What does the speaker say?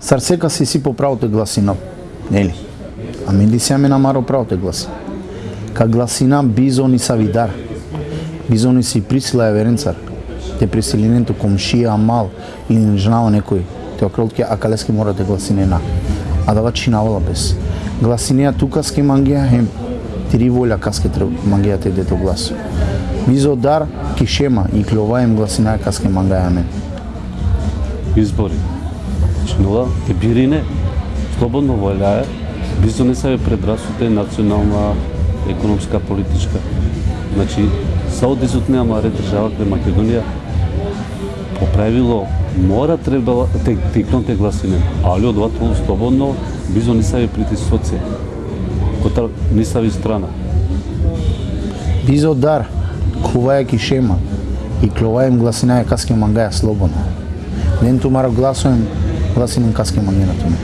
Сарсека си си по правото гласина, нели? А менди се на намаро правото гласи. Ка гласина бизони савидар. Бизони си присила е веренцар. Те присиленето комшија мал или нежнава некој. Те окролтке акалески мора да гласинена. А да чинавала без. Гласинеја тука ски мангија хем три воля каске мангија те дето глас. Бизо дар кишема и кловаем гласина каске мангија мен. Избори. Чинова те бирине слободно волјае, да не се предрасуте национална, економска, политичка. Значи, Саудизот нема ред држава кај Македонија по правило мора требала те текнате гласине, али одватало слободно бизо да не се притисоце, кота не ви страна. Бизо дар, кувајаки шема и кловаем гласина каске мангаја слободно. Ден тумаро гласувам. гласинен каске мангена туме.